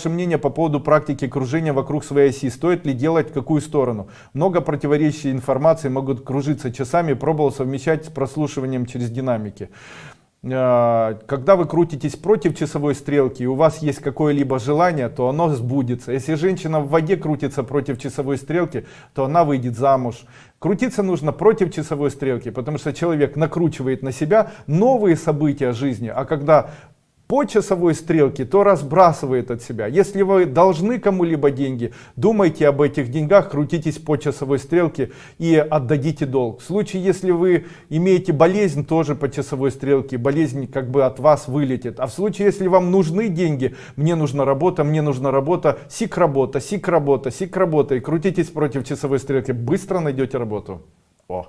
Ваше мнение по поводу практики кружения вокруг своей оси. Стоит ли делать в какую сторону? Много противоречий информации могут кружиться часами. Пробовал совмещать с прослушиванием через динамики. Э, когда вы крутитесь против часовой стрелки и у вас есть какое-либо желание, то оно сбудется. Если женщина в воде крутится против часовой стрелки, то она выйдет замуж. Крутиться нужно против часовой стрелки, потому что человек накручивает на себя новые события жизни. А когда по часовой стрелке, то разбрасывает от себя. Если вы должны кому-либо деньги, думайте об этих деньгах, крутитесь по часовой стрелке и отдадите долг. В случае, если вы имеете болезнь, тоже по часовой стрелке, болезнь как бы от вас вылетит. А в случае, если вам нужны деньги, мне нужна работа, мне нужна работа, сик работа, сик работа, сик работа, и крутитесь против часовой стрелки, быстро найдете работу. О.